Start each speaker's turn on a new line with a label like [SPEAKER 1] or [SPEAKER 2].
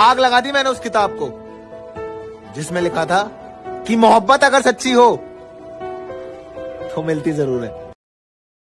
[SPEAKER 1] आग लगा दी मैंने उस किताब को, जिसमें लिखा था कि मोहब्बत अगर सच्ची हो तो मिलती ज़रूर है।